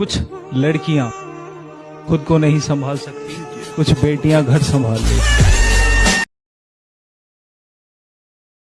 कुछ लड़कियाँ खुद को नहीं संभाल सकती कुछ बेटियाँ घर संभाल लेती।